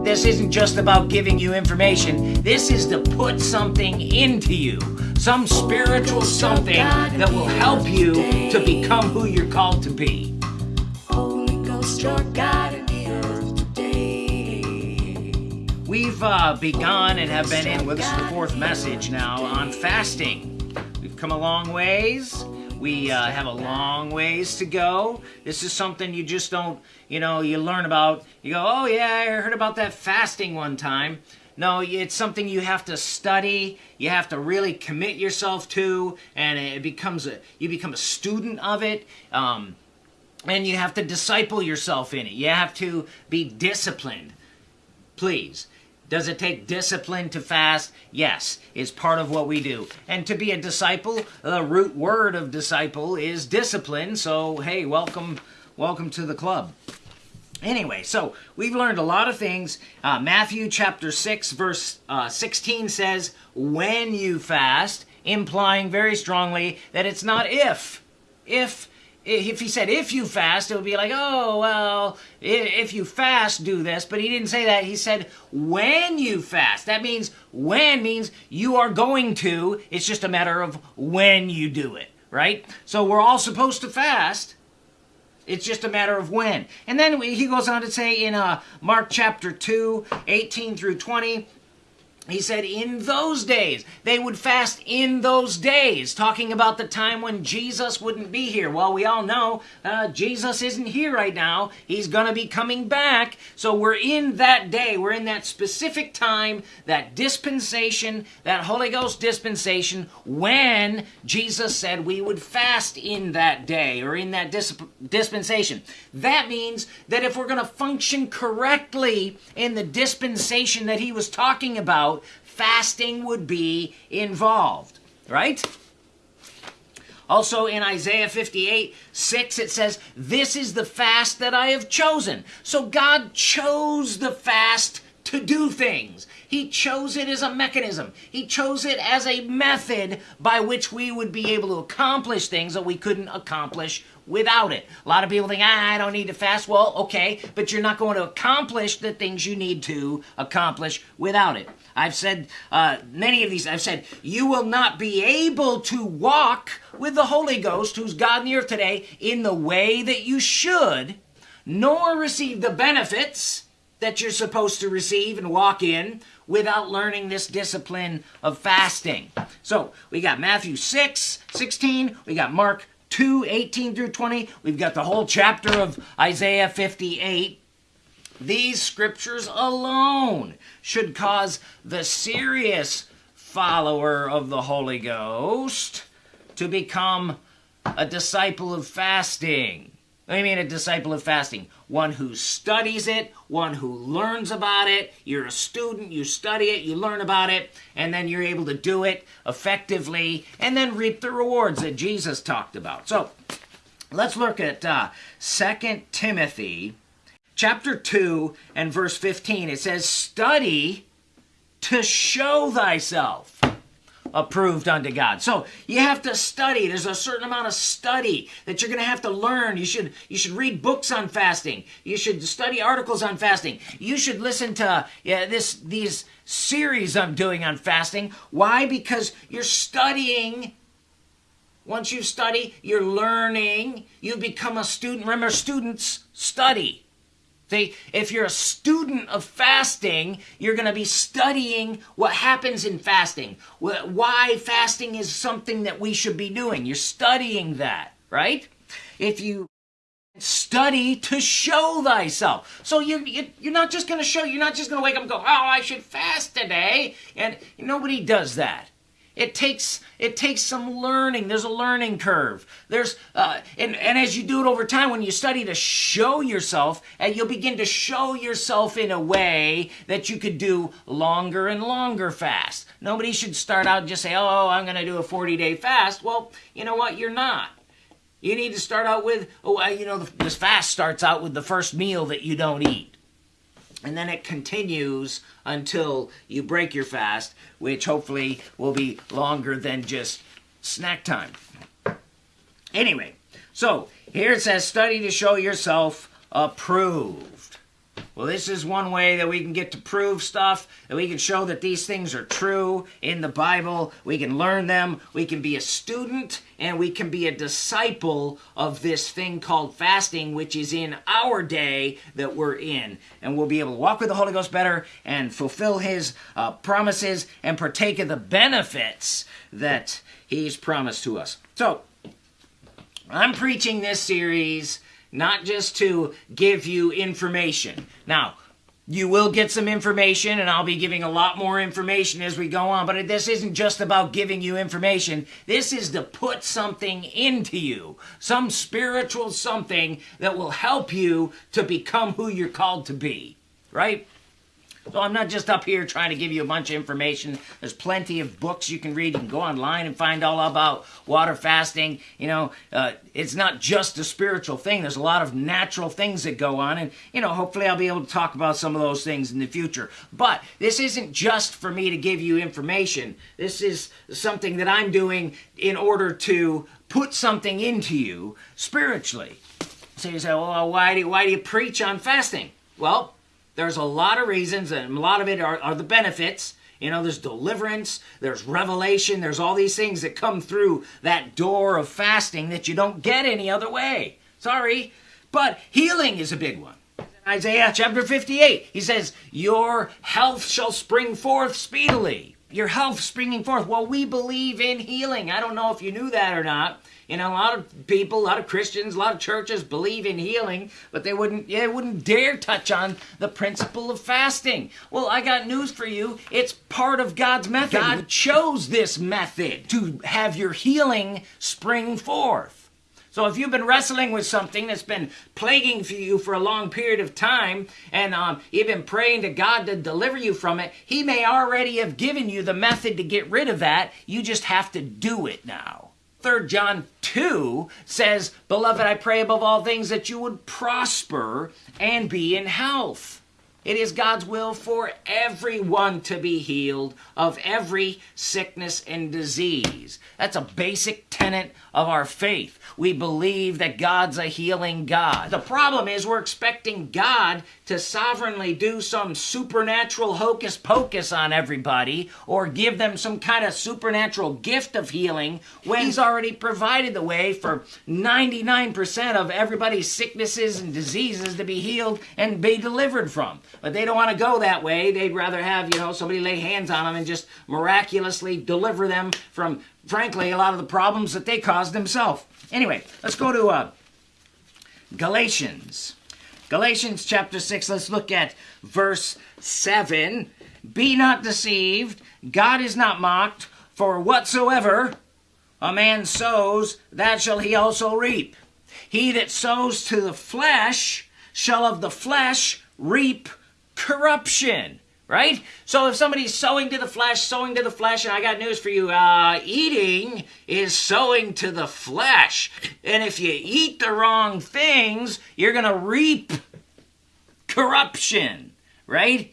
This isn't just about giving you information. This is to put something into you. Some spiritual something that will help you to become who you're called to be. Holy Ghost, your God in the earth today. We've uh, begun and have been in, well, this is the fourth message now, on fasting. We've come a long ways. We uh, have a long ways to go. This is something you just don't, you know, you learn about. You go, oh yeah, I heard about that fasting one time. No, it's something you have to study. You have to really commit yourself to, and it becomes a you become a student of it. Um, and you have to disciple yourself in it. You have to be disciplined. Please. Does it take discipline to fast? Yes, it's part of what we do. And to be a disciple, the root word of disciple is discipline. So, hey, welcome welcome to the club. Anyway, so we've learned a lot of things. Uh, Matthew chapter 6, verse uh, 16 says, when you fast, implying very strongly that it's not if. If if he said if you fast, it would be like, oh, well, if you fast, do this. But he didn't say that. He said when you fast. That means when means you are going to. It's just a matter of when you do it, right? So we're all supposed to fast. It's just a matter of when. And then he goes on to say in uh, Mark chapter 2, 18 through 20, he said, in those days, they would fast in those days, talking about the time when Jesus wouldn't be here. Well, we all know uh, Jesus isn't here right now. He's going to be coming back. So we're in that day. We're in that specific time, that dispensation, that Holy Ghost dispensation, when Jesus said we would fast in that day or in that disp- dispensation. That means that if we're going to function correctly in the dispensation that he was talking about, fasting would be involved, right? Also in Isaiah 58 6, it says, This is the fast that I have chosen. So God chose the fast to do things. He chose it as a mechanism. He chose it as a method by which we would be able to accomplish things that we couldn't accomplish without it. A lot of people think, ah, I don't need to fast. Well, okay, but you're not going to accomplish the things you need to accomplish without it. I've said uh, many of these, I've said, you will not be able to walk with the Holy Ghost, who's God in the earth today, in the way that you should, nor receive the benefits that you're supposed to receive and walk in without learning this discipline of fasting. So we got Matthew 6, 16, we got Mark 2, 18 through 20, we've got the whole chapter of Isaiah 58. These scriptures alone should cause the serious follower of the Holy Ghost to become a disciple of fasting. I mean a disciple of fasting? One who studies it, one who learns about it. You're a student, you study it, you learn about it, and then you're able to do it effectively and then reap the rewards that Jesus talked about. So let's look at uh, 2 Timothy chapter 2 and verse 15. It says, Study to show thyself approved unto God. So you have to study. There's a certain amount of study that you're going to have to learn. You should you should read books on fasting. You should study articles on fasting. You should listen to yeah, this these series I'm doing on fasting. Why? Because you're studying once you study, you're learning. You become a student. Remember, students study. See, if you're a student of fasting, you're going to be studying what happens in fasting, why fasting is something that we should be doing. You're studying that, right? If you study to show thyself. So you, you you're not just going to show, you're not just going to wake up and go, "Oh, I should fast today." And nobody does that. It takes it takes some learning. There's a learning curve. There's uh, and and as you do it over time, when you study to show yourself, and uh, you'll begin to show yourself in a way that you could do longer and longer fast. Nobody should start out and just say, "Oh, I'm going to do a 40 day fast." Well, you know what? You're not. You need to start out with, oh, you know, this fast starts out with the first meal that you don't eat and then it continues until you break your fast, which hopefully will be longer than just snack time. Anyway, so here it says, study to show yourself approved. Well, this is one way that we can get to prove stuff, that we can show that these things are true in the Bible. We can learn them. We can be a student and we can be a disciple of this thing called fasting, which is in our day that we're in. And we'll be able to walk with the Holy Ghost better and fulfill His uh, promises and partake of the benefits that He's promised to us. So, I'm preaching this series not just to give you information. Now, you will get some information, and I'll be giving a lot more information as we go on. But this isn't just about giving you information. This is to put something into you, some spiritual something that will help you to become who you're called to be, right? So I'm not just up here trying to give you a bunch of information. There's plenty of books you can read. You can go online and find all about water fasting. You know, uh, it's not just a spiritual thing. There's a lot of natural things that go on, and you know, hopefully I'll be able to talk about some of those things in the future. But this isn't just for me to give you information. This is something that I'm doing in order to put something into you spiritually. So you say, well, why do why do you preach on fasting? Well, there's a lot of reasons, and a lot of it are, are the benefits. You know, there's deliverance, there's revelation, there's all these things that come through that door of fasting that you don't get any other way. Sorry. But healing is a big one. Isaiah chapter 58, he says, Your health shall spring forth speedily. Your health springing forth. Well, we believe in healing. I don't know if you knew that or not. You know, a lot of people, a lot of Christians, a lot of churches believe in healing, but they wouldn't, yeah, wouldn't dare touch on the principle of fasting. Well, I got news for you. It's part of God's method. God chose this method to have your healing spring forth. So if you've been wrestling with something that's been plaguing for you for a long period of time, and um, you've been praying to God to deliver you from it, He may already have given you the method to get rid of that. You just have to do it now. 3 John 2 says, Beloved, I pray above all things that you would prosper and be in health. It is God's will for everyone to be healed of every sickness and disease. That's a basic tenet of our faith. We believe that God's a healing God. The problem is we're expecting God to sovereignly do some supernatural hocus pocus on everybody or give them some kind of supernatural gift of healing when He's already provided the way for 99% of everybody's sicknesses and diseases to be healed and be delivered from. But they don't want to go that way. They'd rather have, you know, somebody lay hands on them and just miraculously deliver them from, frankly, a lot of the problems that they caused themselves. Anyway, let's go to uh, Galatians. Galatians chapter 6, let's look at verse 7. Be not deceived, God is not mocked, for whatsoever a man sows, that shall he also reap. He that sows to the flesh shall of the flesh reap corruption right? So if somebody's sowing to the flesh, sowing to the flesh, and I got news for you, uh, eating is sowing to the flesh. And if you eat the wrong things, you're going to reap corruption, right?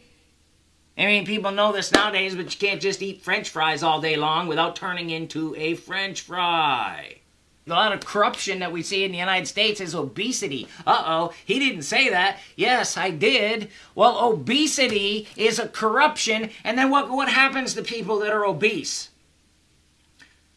I mean, people know this nowadays, but you can't just eat french fries all day long without turning into a french fry a lot of corruption that we see in the United States is obesity. Uh oh, he didn't say that. Yes, I did. Well, obesity is a corruption, and then what, what happens to people that are obese?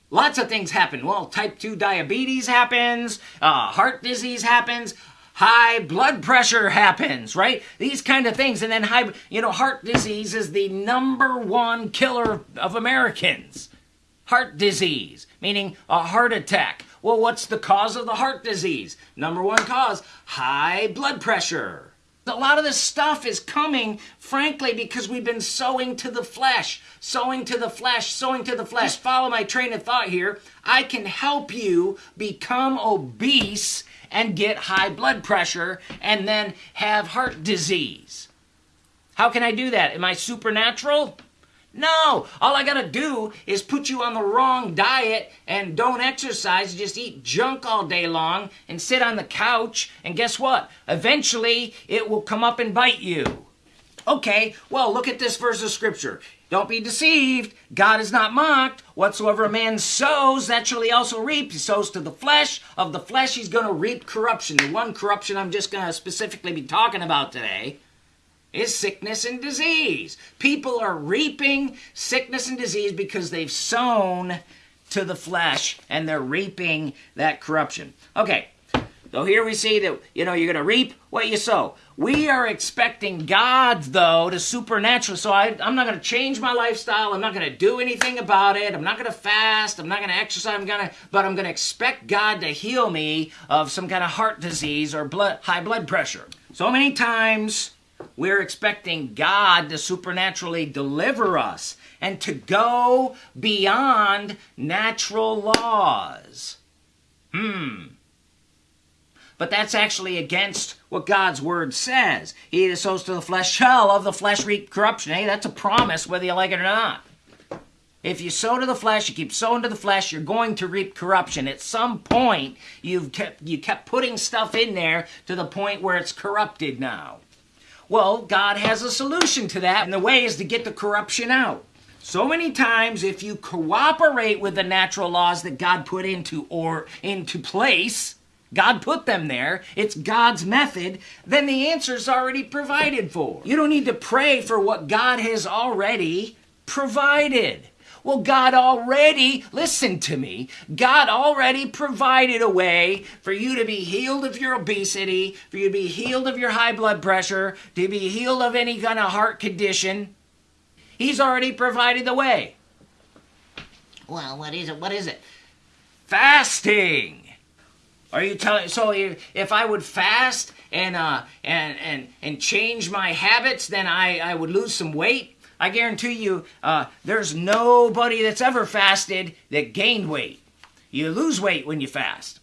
Lots of things happen. Well, type 2 diabetes happens, uh, heart disease happens, high blood pressure happens, right? These kind of things. And then high, you know, heart disease is the number one killer of Americans. Heart disease, meaning a heart attack. Well, what's the cause of the heart disease? Number one cause high blood pressure. A lot of this stuff is coming, frankly, because we've been sowing to the flesh, sowing to the flesh, sowing to the flesh. Just follow my train of thought here. I can help you become obese and get high blood pressure and then have heart disease. How can I do that? Am I supernatural? No, all I gotta do is put you on the wrong diet and don't exercise, just eat junk all day long and sit on the couch, and guess what? Eventually, it will come up and bite you. Okay, well, look at this verse of scripture. Don't be deceived. God is not mocked. Whatsoever a man sows, that shall he also reap. He sows to the flesh. Of the flesh, he's going to reap corruption. The one corruption I'm just going to specifically be talking about today is sickness and disease. People are reaping sickness and disease because they've sown to the flesh and they're reaping that corruption. Okay, so here we see that, you know, you're going to reap what you sow. We are expecting God, though, to supernatural. So I, I'm not going to change my lifestyle. I'm not going to do anything about it. I'm not going to fast. I'm not going to exercise. I'm going to, but I'm going to expect God to heal me of some kind of heart disease or blood, high blood pressure. So many times we're expecting God to supernaturally deliver us and to go beyond natural laws. Hmm. But that's actually against what God's word says. He that sows to the flesh shall of the flesh reap corruption. Hey, that's a promise whether you like it or not. If you sow to the flesh, you keep sowing to the flesh, you're going to reap corruption. At some point, you've kept you kept putting stuff in there to the point where it's corrupted now. Well, God has a solution to that, and the way is to get the corruption out. So many times, if you cooperate with the natural laws that God put into or into place, God put them there, it's God's method, then the answer's already provided for. You don't need to pray for what God has already provided. Well, God already, listen to me, God already provided a way for you to be healed of your obesity, for you to be healed of your high blood pressure, to be healed of any kind of heart condition. He's already provided the way. Well, what is it? What is it? Fasting. Are you telling? So if, if I would fast and uh and and and change my habits, then I I would lose some weight. I guarantee you, uh, there's nobody that's ever fasted that gained weight. You lose weight when you fast.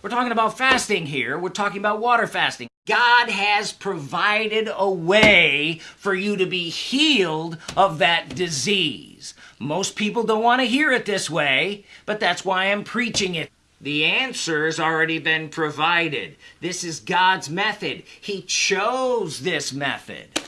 We're talking about fasting here. We're talking about water fasting. God has provided a way for you to be healed of that disease. Most people don't want to hear it this way, but that's why I'm preaching it. The answer has already been provided. This is God's method. He chose this method.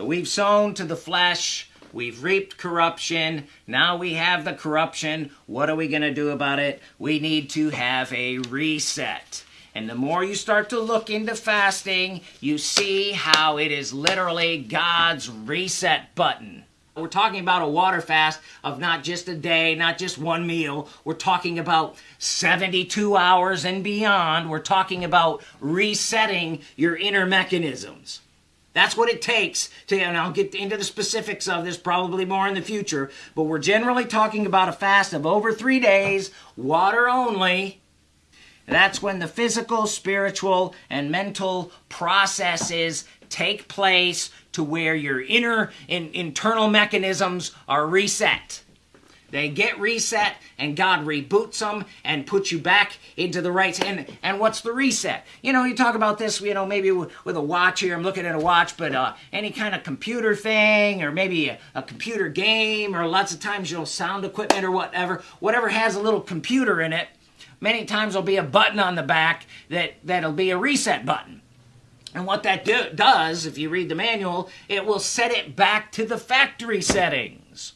So we've sown to the flesh, we've reaped corruption, now we have the corruption. What are we going to do about it? We need to have a reset. And the more you start to look into fasting, you see how it is literally God's reset button. We're talking about a water fast of not just a day, not just one meal. We're talking about 72 hours and beyond. We're talking about resetting your inner mechanisms. That's what it takes to, and I'll get into the specifics of this probably more in the future, but we're generally talking about a fast of over three days, water only. That's when the physical, spiritual, and mental processes take place to where your inner in, internal mechanisms are reset. They get reset and God reboots them and puts you back into the right. And, and what's the reset? You know, you talk about this, you know, maybe with, a watch here. I'm looking at a watch, but uh, any kind of computer thing or maybe a, a computer game or lots of times, you know, sound equipment or whatever, whatever has a little computer in it, many times there'll be a button on the back that, that'll be a reset button. And what that do, does, if you read the manual, it will set it back to the factory settings.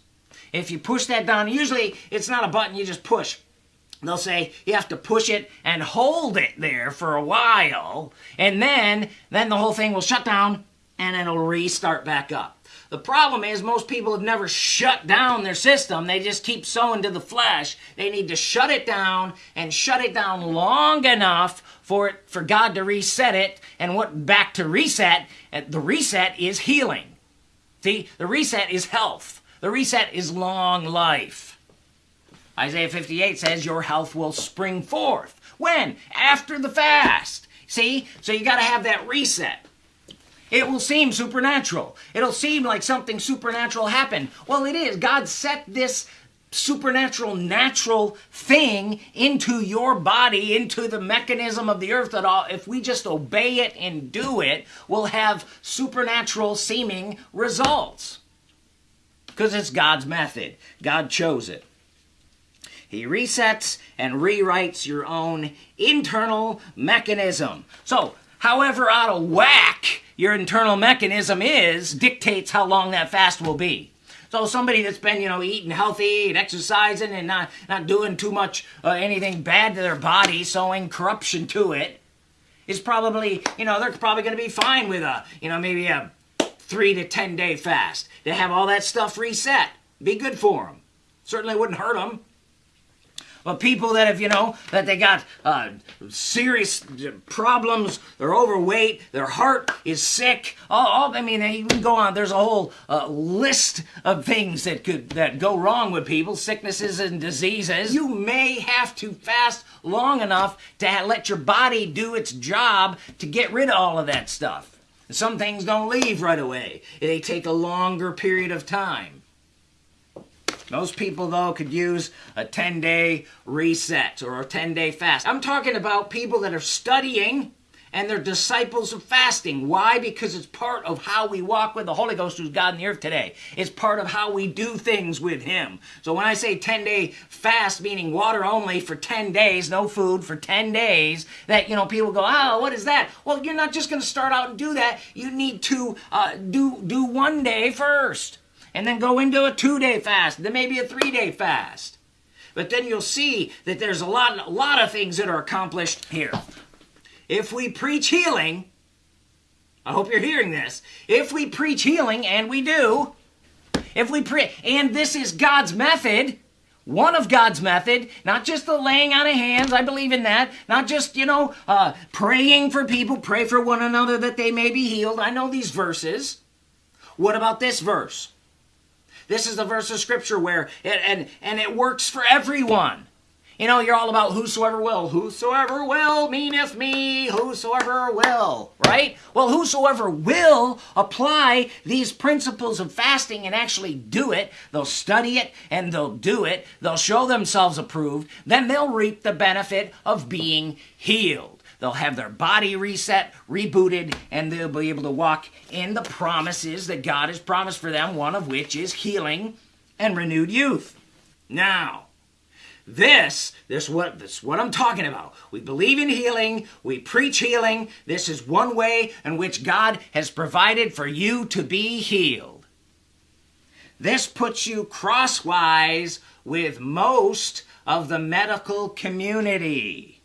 If you push that down, usually it's not a button you just push. They'll say you have to push it and hold it there for a while, and then then the whole thing will shut down and it'll restart back up. The problem is most people have never shut down their system. They just keep sowing to the flesh. They need to shut it down and shut it down long enough for it for God to reset it. And what back to reset? The reset is healing. See, the reset is health. The reset is long life. Isaiah 58 says your health will spring forth. When? After the fast. See? So you got to have that reset. It will seem supernatural. It'll seem like something supernatural happened. Well, it is. God set this supernatural, natural thing into your body, into the mechanism of the earth that all, if we just obey it and do it, we'll have supernatural seeming results. Because it's God's method. God chose it. He resets and rewrites your own internal mechanism. So, however out of whack your internal mechanism is, dictates how long that fast will be. So somebody that's been, you know, eating healthy and exercising and not, not doing too much uh, anything bad to their body, sowing corruption to it, is probably, you know, they're probably going to be fine with a, you know, maybe a three to 10 day fast to have all that stuff reset. Be good for them. Certainly wouldn't hurt them. But people that have, you know, that they got uh, serious problems, they're overweight, their heart is sick. All, all I mean, you can go on. There's a whole uh, list of things that could that go wrong with people, sicknesses and diseases. You may have to fast long enough to let your body do its job to get rid of all of that stuff. Some things don't leave right away. They take a longer period of time. Most people, though, could use a 10 day reset or a 10 day fast. I'm talking about people that are studying and they're disciples of fasting. Why? Because it's part of how we walk with the Holy Ghost who's God in the earth today. It's part of how we do things with Him. So when I say 10 day fast, meaning water only for 10 days, no food for 10 days, that, you know, people go, oh, what is that? Well, you're not just going to start out and do that. You need to uh, do, do one day first and then go into a two day fast, then maybe a three day fast. But then you'll see that there's a lot, a lot of things that are accomplished here. If we preach healing, I hope you're hearing this. If we preach healing, and we do, if we pray, and this is God's method, one of God's method, not just the laying on of hands, I believe in that, not just, you know, uh, praying for people, pray for one another that they may be healed. I know these verses. What about this verse? This is the verse of scripture where it, and and it works for everyone. You know, you're all about whosoever will. Whosoever will meaneth me, whosoever will, right? Well, whosoever will apply these principles of fasting and actually do it, they'll study it and they'll do it, they'll show themselves approved, then they'll reap the benefit of being healed. They'll have their body reset, rebooted, and they'll be able to walk in the promises that God has promised for them, one of which is healing and renewed youth. Now, this, this what this what I'm talking about. We believe in healing, we preach healing. This is one way in which God has provided for you to be healed. This puts you crosswise with most of the medical community.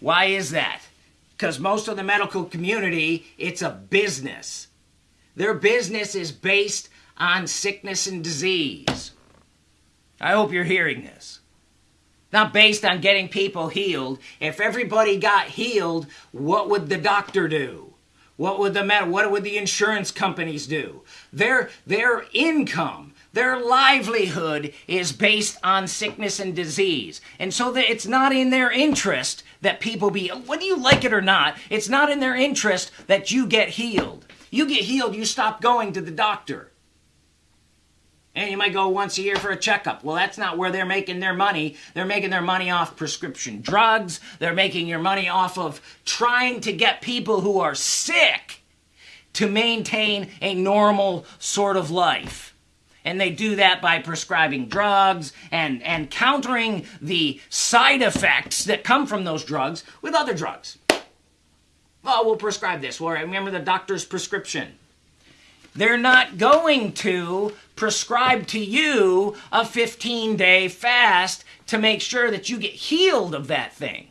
Why is that? Because most of the medical community, it's a business. Their business is based on sickness and disease. I hope you're hearing this. Not based on getting people healed. If everybody got healed, what would the doctor do? What would the med- what would the insurance companies do? Their their income, their livelihood is based on sickness and disease. And so that it's not in their interest that people be whether you like it or not, it's not in their interest that you get healed. You get healed, you stop going to the doctor. And you might go once a year for a checkup. Well, that's not where they're making their money. They're making their money off prescription drugs. They're making your money off of trying to get people who are sick to maintain a normal sort of life. And they do that by prescribing drugs and, and countering the side effects that come from those drugs with other drugs. Well, we'll prescribe this. Well, remember the doctor's prescription. They're not going to prescribe to you a 15 day fast to make sure that you get healed of that thing.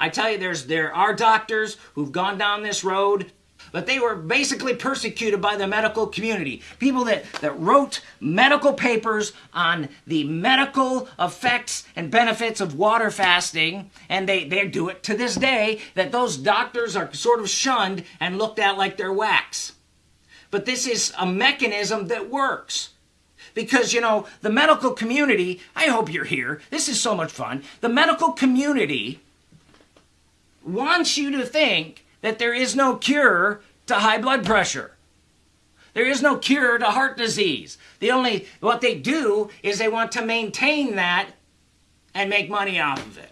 I tell you, there's there are doctors who've gone down this road, but they were basically persecuted by the medical community. People that, that wrote medical papers on the medical effects and benefits of water fasting, and they, they do it to this day, that those doctors are sort of shunned and looked at like they're wax. But this is a mechanism that works. Because, you know, the medical community, I hope you're here. This is so much fun. The medical community wants you to think that there is no cure to high blood pressure. There is no cure to heart disease. The only, what they do is they want to maintain that and make money off of it.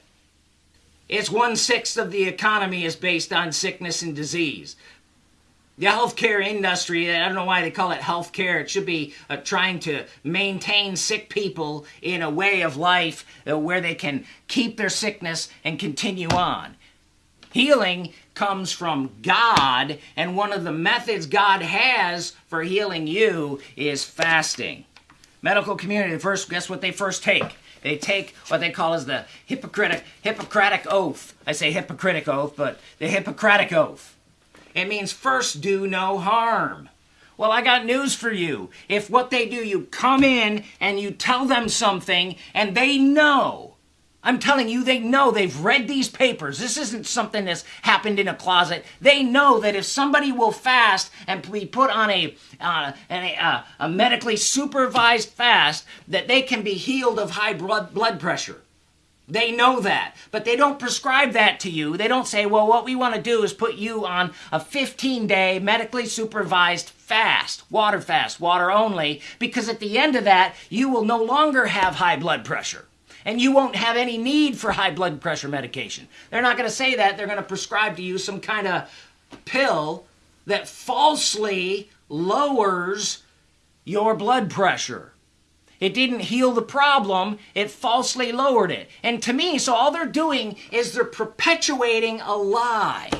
It's one sixth of the economy is based on sickness and disease the healthcare industry, I don't know why they call it healthcare. It should be uh, trying to maintain sick people in a way of life uh, where they can keep their sickness and continue on. Healing comes from God, and one of the methods God has for healing you is fasting. Medical community, first, guess what they first take? They take what they call as the Hippocratic, Hippocratic Oath. I say Hippocratic Oath, but the Hippocratic Oath. It means first do no harm. Well, I got news for you. If what they do, you come in and you tell them something and they know. I'm telling you, they know they've read these papers. This isn't something that's happened in a closet. They know that if somebody will fast and be put on a, uh, a, uh, a medically supervised fast, that they can be healed of high blood, blood pressure. They know that, but they don't prescribe that to you. They don't say, well, what we want to do is put you on a 15 day medically supervised fast, water fast, water only, because at the end of that, you will no longer have high blood pressure and you won't have any need for high blood pressure medication. They're not going to say that. They're going to prescribe to you some kind of pill that falsely lowers your blood pressure. It didn't heal the problem, it falsely lowered it. And to me, so all they're doing is they're perpetuating a lie.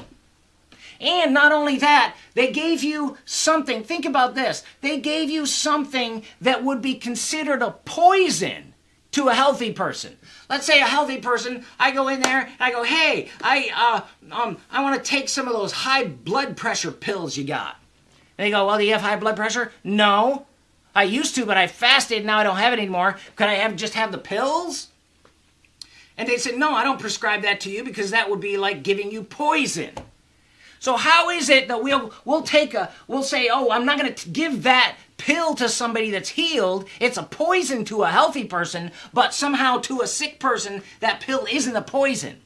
And not only that, they gave you something. Think about this. They gave you something that would be considered a poison to a healthy person. Let's say a healthy person, I go in there, I go, "Hey, I uh um I want to take some of those high blood pressure pills you got." And they go, "Well, do you have high blood pressure?" "No." I used to, but I fasted. Now I don't have it anymore. Could I have just have the pills? And they said, no, I don't prescribe that to you because that would be like giving you poison. So how is it that we'll we'll take a we'll say, oh, I'm not going to give that pill to somebody that's healed. It's a poison to a healthy person, but somehow to a sick person, that pill isn't a poison.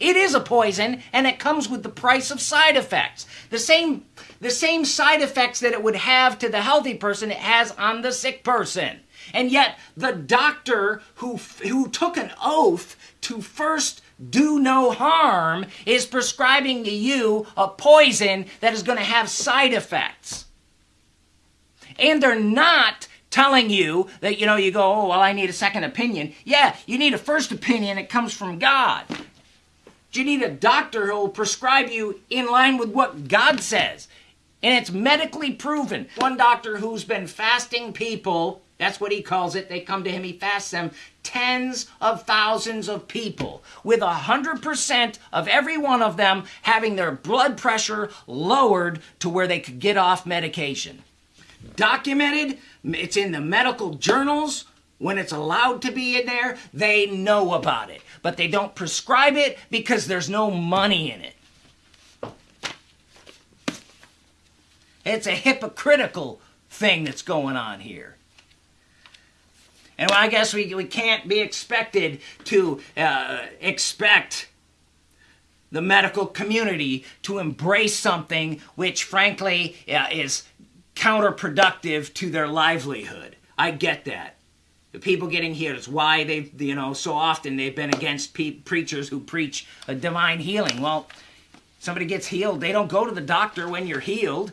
It is a poison, and it comes with the price of side effects. The same, the same side effects that it would have to the healthy person, it has on the sick person. And yet, the doctor who, who took an oath to first do no harm is prescribing to you a poison that is going to have side effects. And they're not telling you that, you know, you go, oh, well, I need a second opinion. Yeah, you need a first opinion. It comes from God. You need a doctor who will prescribe you in line with what God says. And it's medically proven. One doctor who's been fasting people, that's what he calls it, they come to him, he fasts them, tens of thousands of people, with a 100% of every one of them having their blood pressure lowered to where they could get off medication. Documented, it's in the medical journals, when it's allowed to be in there, they know about it. But they don't prescribe it because there's no money in it. It's a hypocritical thing that's going on here. And I guess we, we can't be expected to uh, expect the medical community to embrace something which, frankly, uh, is counterproductive to their livelihood. I get that. The people getting healed. is why they, you know, so often they've been against preachers who preach a divine healing. Well, somebody gets healed, they don't go to the doctor when you're healed.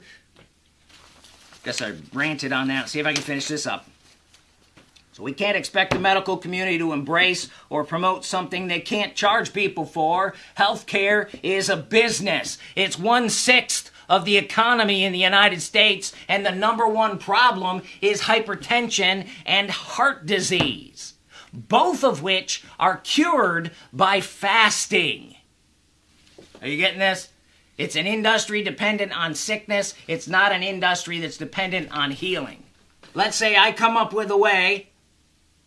Guess I ranted on that. See if I can finish this up. So we can't expect the medical community to embrace or promote something they can't charge people for. Healthcare is a business. It's one sixth of the economy in the United States, and the number one problem is hypertension and heart disease, both of which are cured by fasting. Are you getting this? It's an industry dependent on sickness, it's not an industry that's dependent on healing. Let's say I come up with a way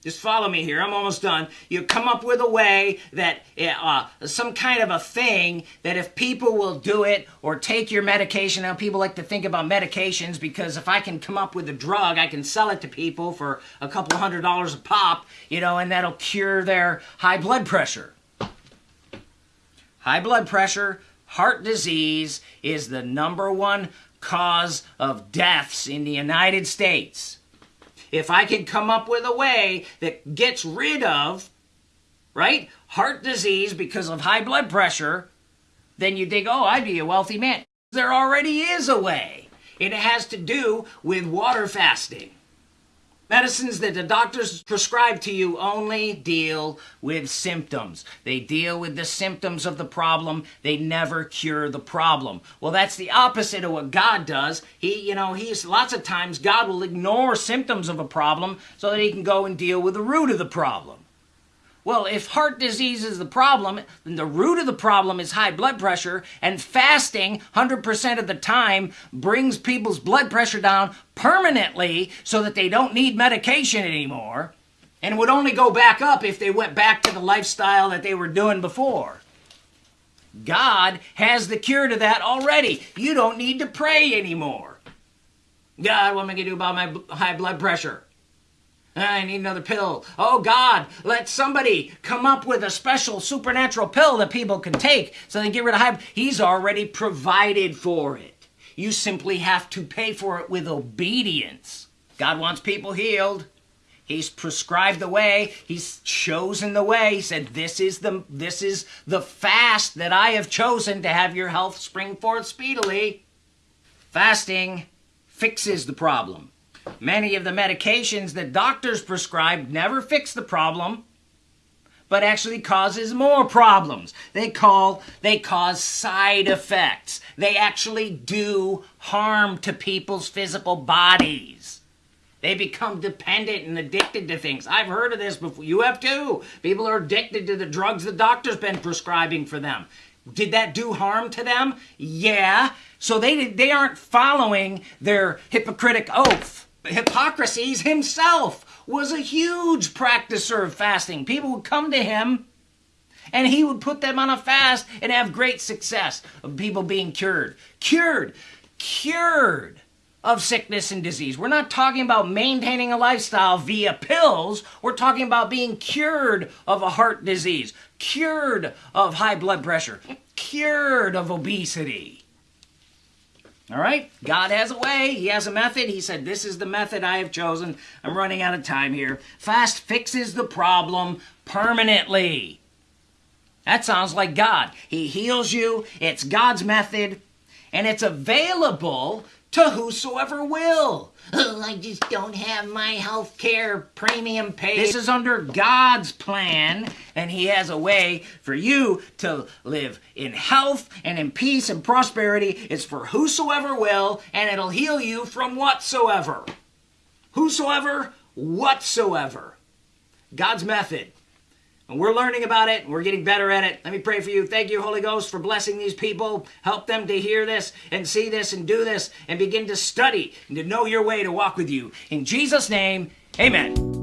just follow me here. I'm almost done. You come up with a way that, uh, some kind of a thing that if people will do it or take your medication, now people like to think about medications because if I can come up with a drug, I can sell it to people for a couple hundred dollars a pop, you know, and that'll cure their high blood pressure. High blood pressure, heart disease is the number one cause of deaths in the United States if I can come up with a way that gets rid of, right, heart disease because of high blood pressure, then you think, oh, I'd be a wealthy man. There already is a way. It has to do with water fasting. Medicines that the doctors prescribe to you only deal with symptoms. They deal with the symptoms of the problem. They never cure the problem. Well, that's the opposite of what God does. He, you know, he's lots of times God will ignore symptoms of a problem so that he can go and deal with the root of the problem. Well, if heart disease is the problem, then the root of the problem is high blood pressure, and fasting 100% of the time brings people's blood pressure down permanently so that they don't need medication anymore, and would only go back up if they went back to the lifestyle that they were doing before. God has the cure to that already. You don't need to pray anymore. God, what am I going to do about my high blood pressure? I need another pill. Oh God, let somebody come up with a special supernatural pill that people can take so they get rid of high. He's already provided for it. You simply have to pay for it with obedience. God wants people healed. He's prescribed the way. He's chosen the way. He said, "This is the this is the fast that I have chosen to have your health spring forth speedily." Fasting fixes the problem. Many of the medications that doctors prescribe never fix the problem, but actually causes more problems. They call they cause side effects. They actually do harm to people's physical bodies. They become dependent and addicted to things. I've heard of this before. You have too. People are addicted to the drugs the doctor's been prescribing for them. Did that do harm to them? Yeah. So they they aren't following their hypocritic oath. Hippocrates himself was a huge practicer of fasting. People would come to him and he would put them on a fast and have great success of people being cured. Cured. Cured of sickness and disease. We're not talking about maintaining a lifestyle via pills. We're talking about being cured of a heart disease, cured of high blood pressure, cured of obesity. All right? God has a way. He has a method. He said, This is the method I have chosen. I'm running out of time here. Fast fixes the problem permanently. That sounds like God. He heals you. It's God's method. And it's available to whosoever will. Oh, I just don't have my health care premium paid. This is under God's plan, and He has a way for you to live in health and in peace and prosperity. It's for whosoever will, and it'll heal you from whatsoever. Whosoever, whatsoever. God's method. And we're learning about it. We're getting better at it. Let me pray for you. Thank you, Holy Ghost, for blessing these people. Help them to hear this and see this and do this and begin to study and to know your way to walk with you. In Jesus' name, amen.